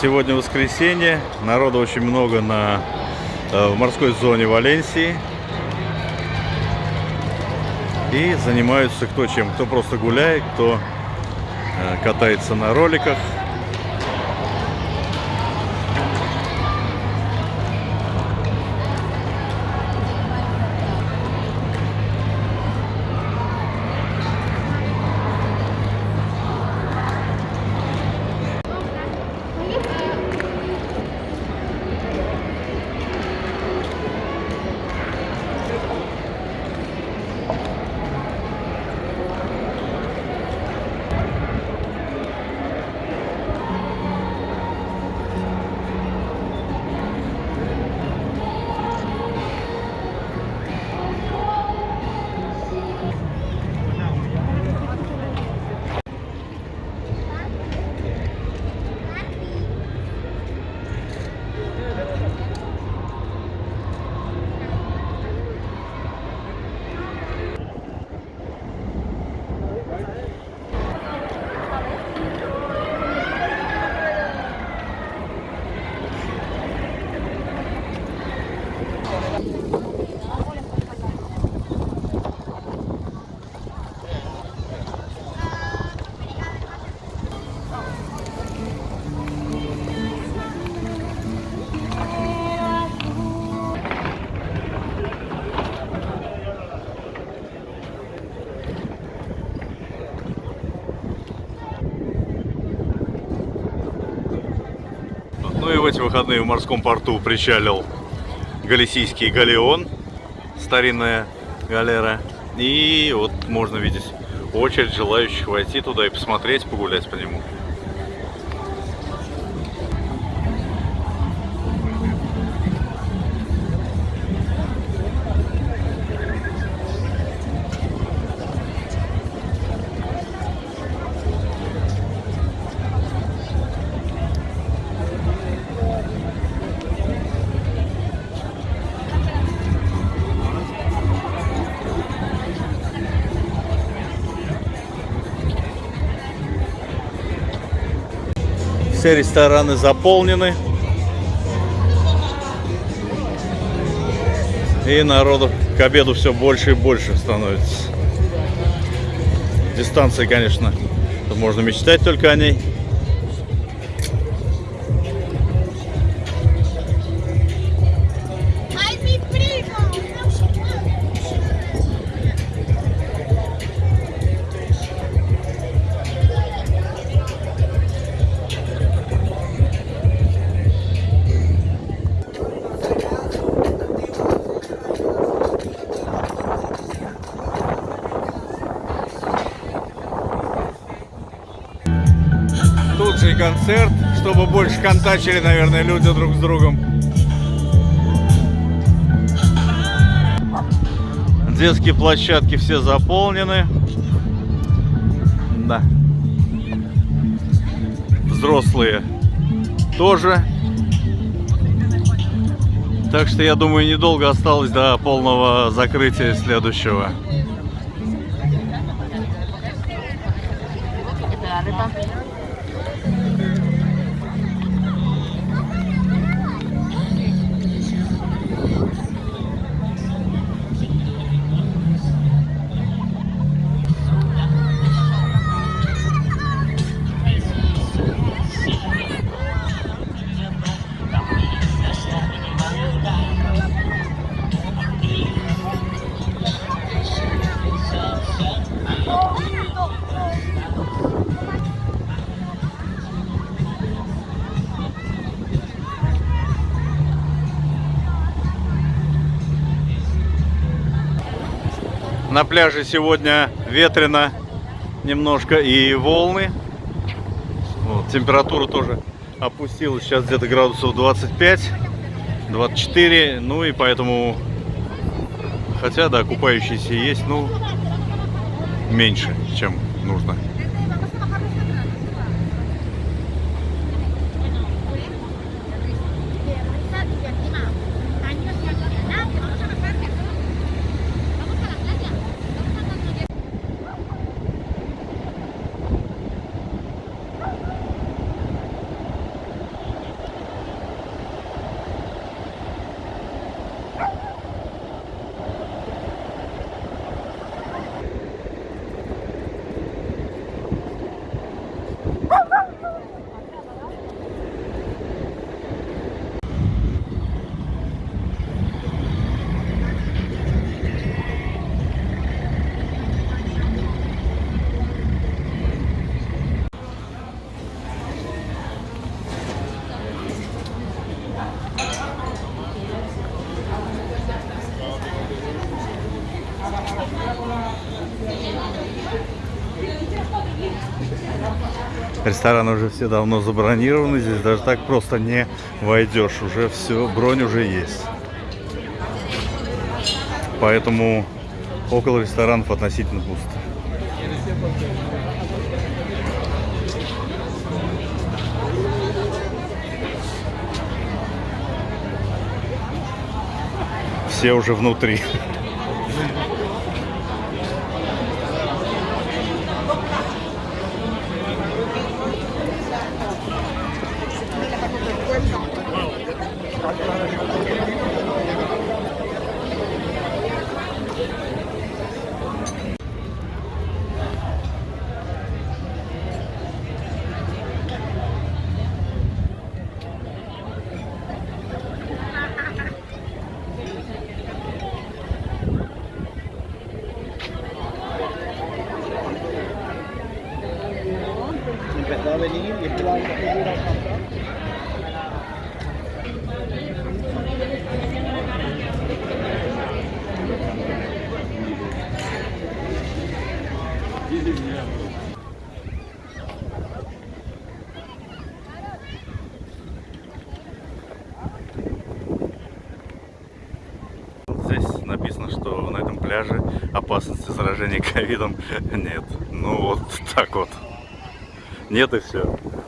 Сегодня воскресенье, народу очень много на, э, в морской зоне Валенсии. И занимаются кто чем. Кто просто гуляет, кто э, катается на роликах. Ну и в эти выходные в морском порту причалил Галисийский галеон, старинная галера. И вот можно видеть очередь желающих войти туда и посмотреть, погулять по нему. Все рестораны заполнены. И народу к обеду все больше и больше становится. Дистанция, конечно, можно мечтать только о ней. И концерт, чтобы больше контачили, наверное, люди друг с другом. Детские площадки все заполнены. Да. Взрослые тоже. Так что я думаю, недолго осталось до полного закрытия следующего. На пляже сегодня ветрено немножко и волны. Вот, температура тоже опустилась сейчас где-то градусов 25, 24. Ну и поэтому, хотя да, купающиеся есть, ну меньше, чем нужно. Рестораны уже все давно забронированы, здесь даже так просто не войдешь. Уже все, бронь уже есть. Поэтому около ресторанов относительно пусто. Все уже внутри. Здесь написано, что на этом пляже опасности заражения ковидом нет. Ну вот так вот нет и все